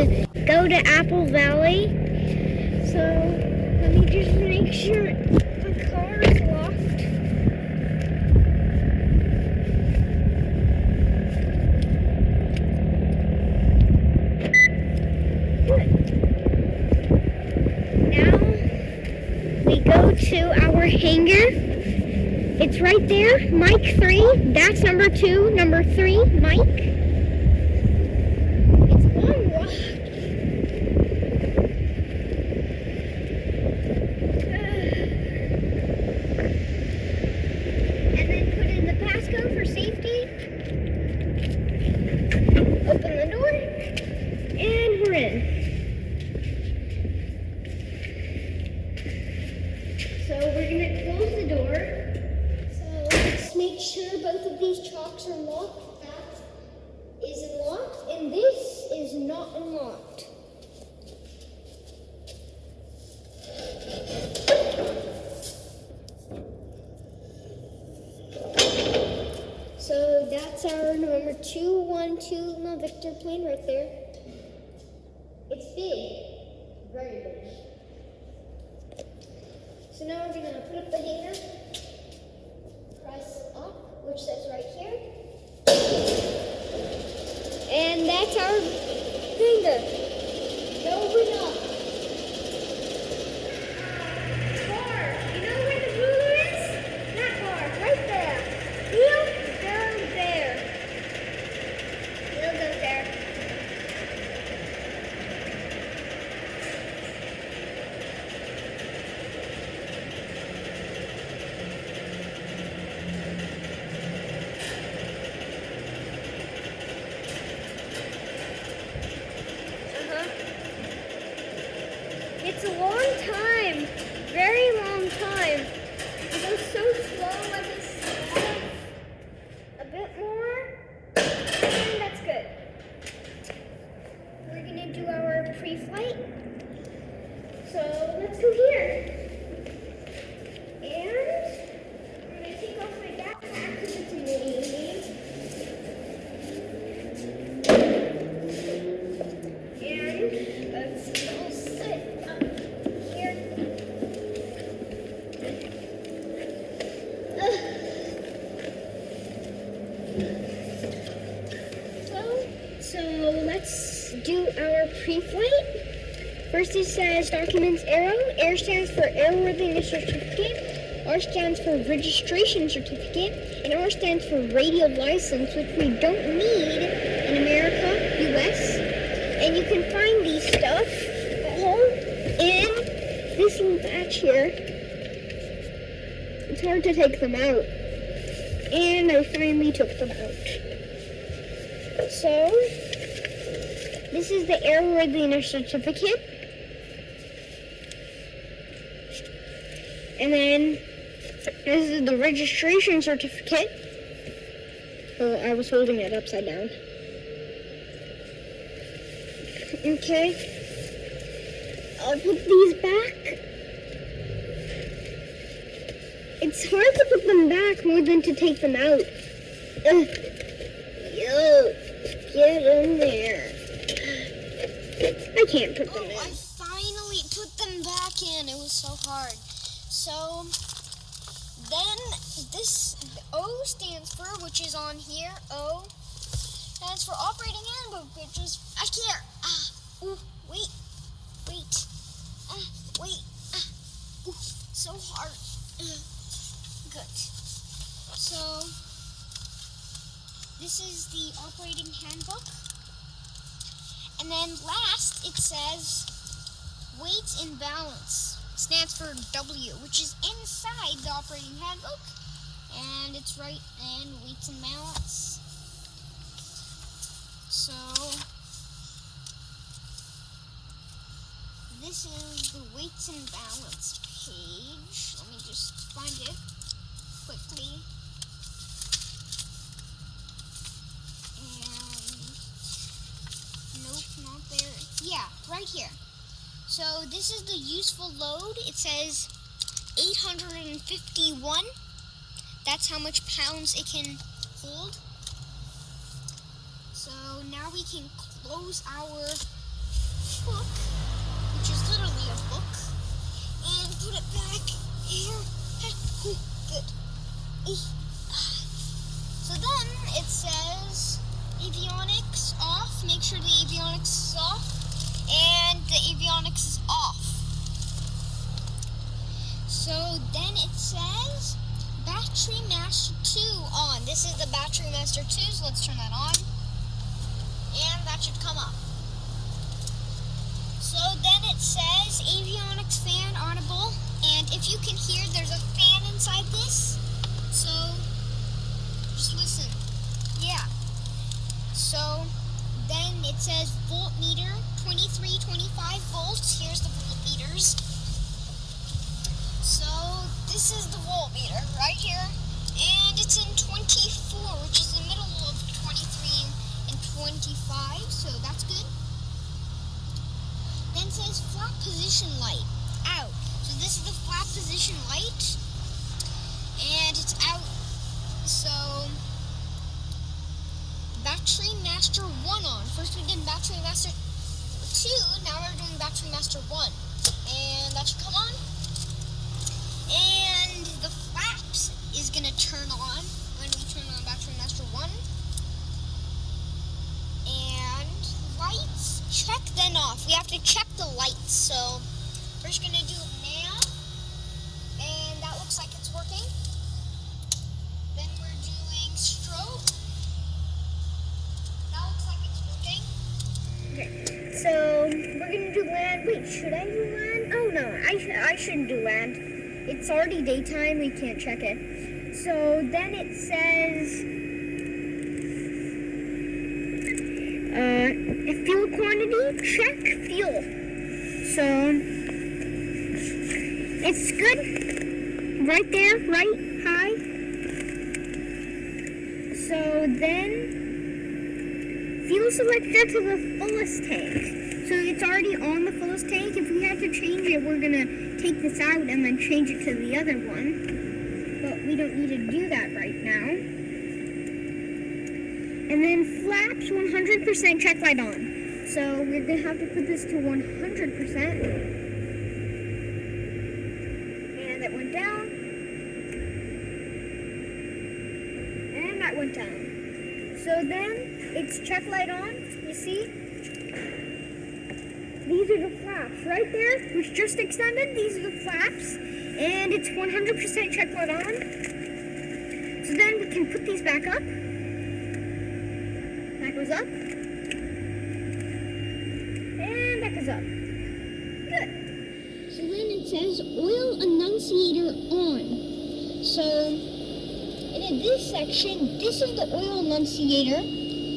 to go to Apple Valley. So let me just make sure the car is locked. Now we go to our hangar. It's right there, Mike 3. That's number 2. Number 3, Mike. It's a long walk. And then put in the passcode for safety. Open the door. And we're in. So we're gonna close the door. So let's make sure both of these chalks are locked. That is unlocked, and this is not unlocked. So that's our number 212 no Victor plane right there. It's big, very big. So now we're gonna put up the hanger, press up, which says right here. And that's our hanger. Now open up. Bar, you know where the ruler is? That bar, right there. Wheel goes there. Wheel goes there. Uh-huh. It's a long time. Very long time. It goes so slow, I just slow a bit more. And that's good. We're gonna do our pre-flight. So let's go here. And I'm gonna take off my backpack because it's a mini. And let's go sit up here. So, so let's do our it says documents arrow. Air stands for airworthiness certificate. R stands for registration certificate. And R stands for radio license, which we don't need in America, US. And you can find these stuff all in this little batch here. It's hard to take them out. And I finally took them out. So, this is the airworthiness certificate. And then this is the registration certificate. Oh, I was holding it upside down. Okay. I'll put these back. It's hard to put them back more than to take them out. Ugh. Yo, get in there. I can't put them in. finally put them back in. It was so hard. So then this O stands for, which is on here. O stands for operating handbook, which is I can't. Ah, ooh, wait, wait, ah, wait, ah, ooh, so hard. Good. So this is the operating handbook. And then last it says weight and balance. Stands for W, which is inside the operating handbook. And it's right in weights and balance. So this is the weights and balance page. Let me just find it quickly. And Nope, not there. Yeah, right here. So this is the useful load. It says 851. That's how much pounds it can hold. So now we can close our book, which is literally a book, and put it back here. Oh, good. Oh. Battery Master 2 on. This is the Battery Master 2, so let's turn that on. And that should come up. So then it says avionics fan audible. And if you can hear, there's a fan inside this. So just listen. Yeah. So then it says voltmeter 23, 25 volts. Here's the voltmeters. So this is the voltmeter right here. And it's in 24, which is the middle of 23 and 25. So that's good. Then says flap position light out. So this is the flap position light. And it's out. So Battery Master 1 on. First we did Battery Master 2, now we're doing Battery Master 1. And that should come on. To turn on when we turn on Battery Master 1. And lights, check then off. We have to check the lights. So we're just to do it now. And that looks like it's working. Then we're doing strobe. That looks like it's working. Okay, so we're gonna do land. Wait, should I do land? Oh no, I sh- I shouldn't do land. It's already daytime. We can't check it. So then it says uh, fuel quantity. Check fuel. So it's good. Right there. Right high. So then fuel selector to the fullest tank. So it's already on the fullest tank. If we have to change it, we're gonna take this out and then change it to the other one. Don't need to do that right now. And then flaps 100% check light on. So we're gonna have to put this to 100%. And that went down. And that went down. So then it's check light on, you see? These are the flaps right there, which just extended. These are the flaps, and it's 100% check light on. Can put these back up. That goes up. And that goes up. Good. So then it says oil annunciator on. So in this section, this is the oil annunciator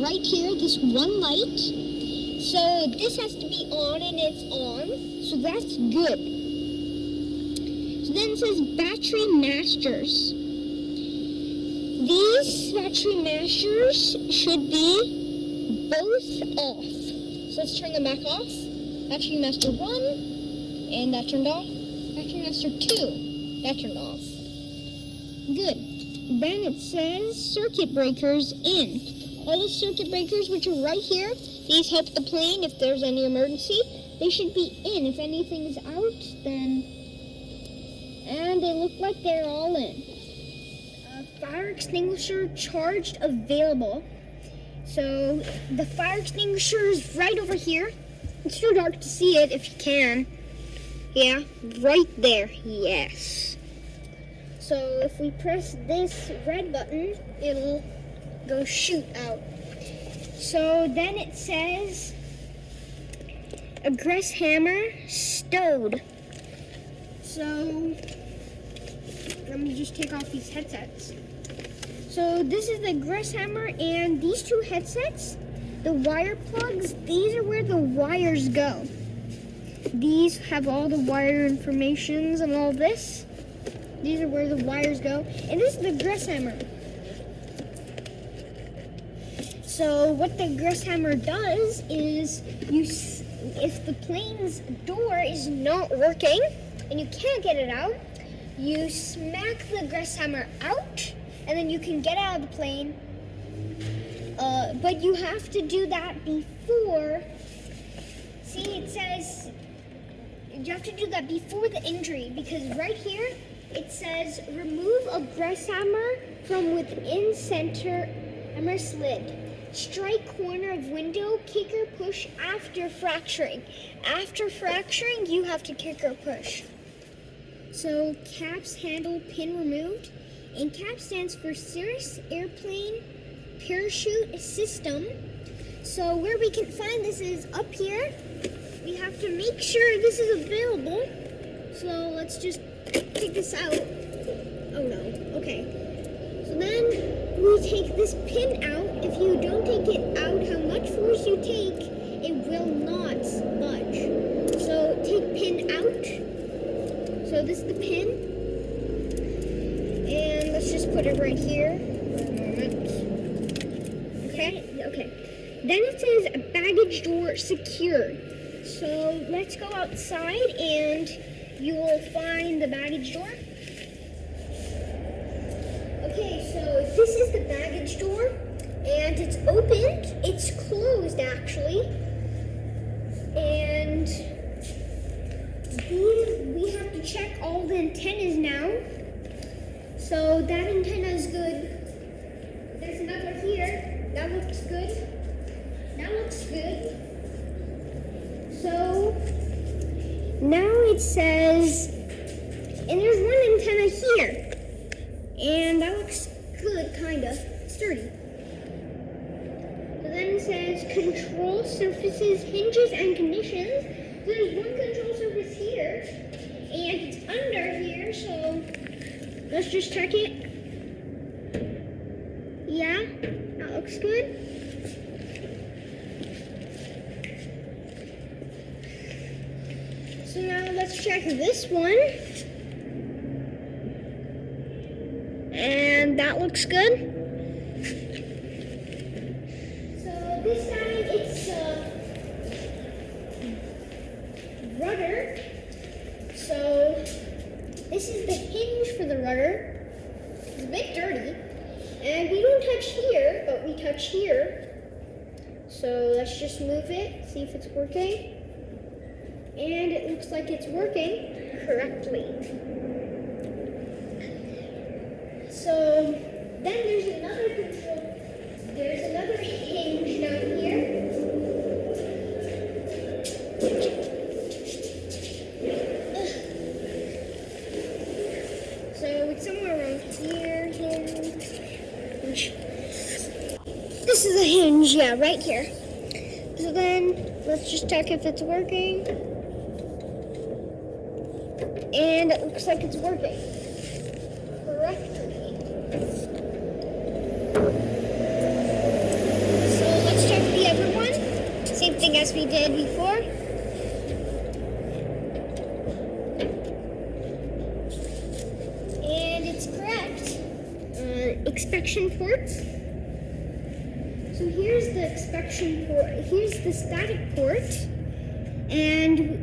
right here, this one light. So this has to be on and it's on. So that's good. So then it says battery masters. Battery masters should be both off. So let's turn them back off. Battery master one, and that turned off. Battery master two, that turned off. Good. Then it says circuit breakers in. All the circuit breakers, which are right here, these help the plane if there's any emergency. They should be in. If anything's out, then. And they look like they're all in. Fire extinguisher charged available. So the fire extinguisher is right over here. It's too dark to see it if you can. Yeah, right there. Yes. So if we press this red button, it'll go shoot out. So then it says egress hammer stowed. So let me just take off these headsets. So this is the Gress hammer and these two headsets, the wire plugs, these are where the wires go. These have all the wire informations and all this. These are where the wires go. And this is the Gress hammer. So what the Gress hammer does is you if the plane's door is not working and you can't get it out, you smack the Gress hammer out and then you can get out of the plane. Uh, but you have to do that before See, it says you have to do that before the injury because right here it says remove egress hammer from within center hammer slid. Strike corner of window, kick or push after fracturing. After fracturing, you have to kick or push. So caps handle pin removed. And cap stands for Cirrus Airplane Parachute System. So where we can find this is up here. We have to make sure this is available. So let's just take this out. Oh no, okay. So then we take this pin out. If you don't take it out, how much force you take, it will not budge. So take pin out. So this is the pin. And let's just put it right here for a Okay. Then it says baggage door secured. So let's go outside and you will find the baggage door. Okay, so this is the baggage door and it's opened. It's closed actually. And we, we have to check all the antennas now. So that antenna is good. That looks good. That looks good. So now it says, and there's one antenna here. And that looks good, kinda. Sturdy. So then it says control surfaces, hinges, and conditions. There's one control surface here, and it's under here, so let's just check it. Yeah, that looks good. So now let's check this one. And that looks good. So this time it's uh, rudder. So this is the hinge for the rudder. It's a bit dirty. And we don't touch here, but we touch here. So let's just move it, see if it's working. And it looks like it's working correctly. So then there's another control. There's another hinge down here. So it's somewhere around here, hinge. This is a hinge, yeah, right here. So then let's just check if it's working. And it looks like it's working correctly. So let's check the other one. Same thing as we did before. And it's correct. Uh, expection port. So here's the expection port. Here's the static port. And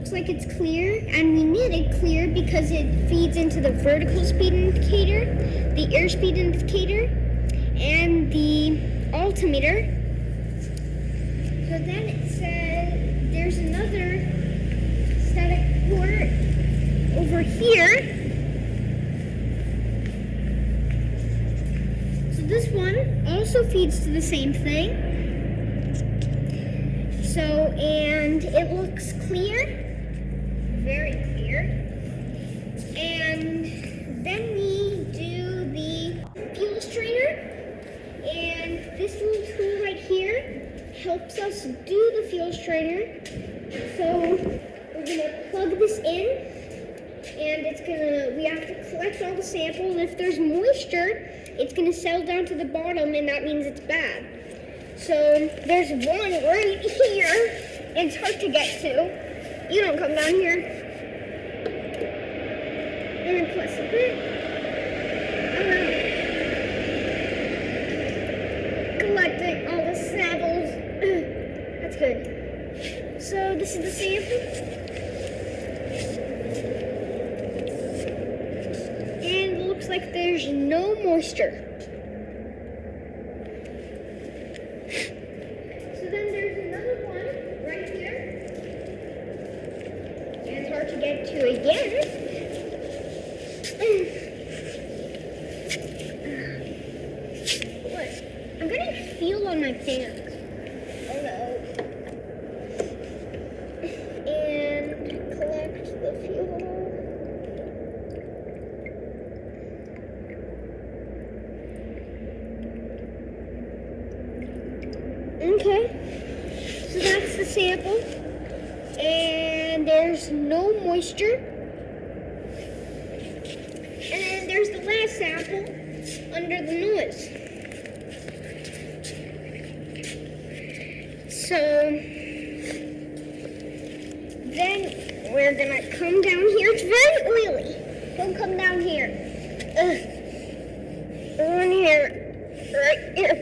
looks like it's clear. And we need it clear because it feeds into the vertical speed indicator, the airspeed indicator, and the altimeter. So then it says there's another static port over here. So this one also feeds to the same thing. So, and it looks clear, very clear. And then we do the fuel strainer. And this little tool right here helps us do the fuel strainer. So we're gonna plug this in and it's gonna, we have to collect all the samples. If there's moisture, it's gonna settle down to the bottom and that means it's bad. So there's one right here. And it's hard to get to. You don't come down here. And then plus a bit. Collecting all the samples. That's good. So this is the sample. And looks like there's no moisture. to again. And there's no moisture. And then there's the last sample under the noise. So then we're gonna come down here. It's very oily. Don't come down here. Ugh. In here. Right here.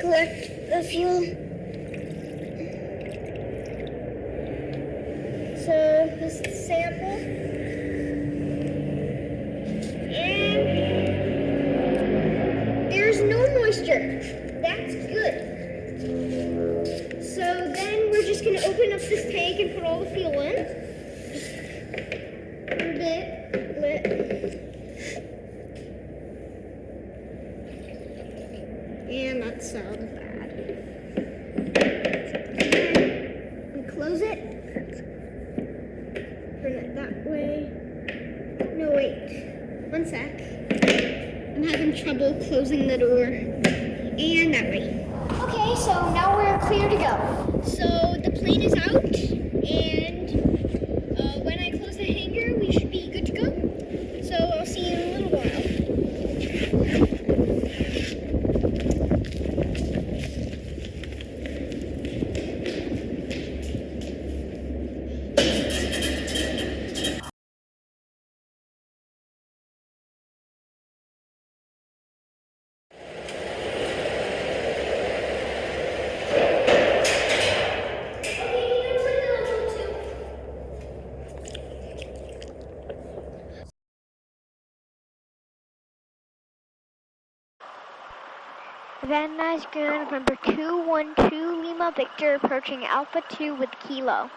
Collect the fuel. So this is the sample. And there's no moisture. That's good. So then we're just gonna open up this tank and put all the fuel in. Just a bit, lit. And that sounds bad. And close it. Turn it that way. No, wait. One sec. I'm having trouble closing the door. And that way. Okay, so now we're clear to go. So plane is out, and uh, when I close the hangar, we should be good to go. So I'll see you in a little while. Van Nuys Ground, number 212 Lima Victor, approaching Alpha 2 with Kilo.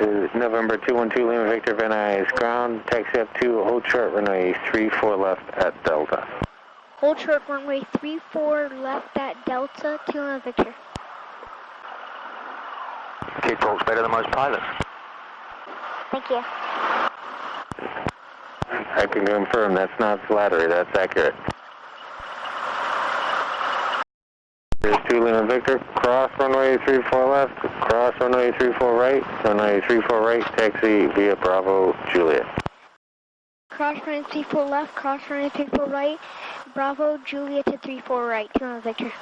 Uh, November 212 Lima Victor Van Nuys ground, taxi up to hold short runway 34 left at Delta. Hold short runway 34 left at Delta, 2 Lima Victor. Kid Colt's better than most pilots. Thank you. I can confirm that's not flattery, that's accurate. Here's 2 Lima Victor, cross runway 34 left, cross runway 34 right, runway 34 right, taxi via Bravo Juliet. Cross runway 34 left, cross runway 34 right, Bravo, Juliet to 34 right, 2 Lima Victor.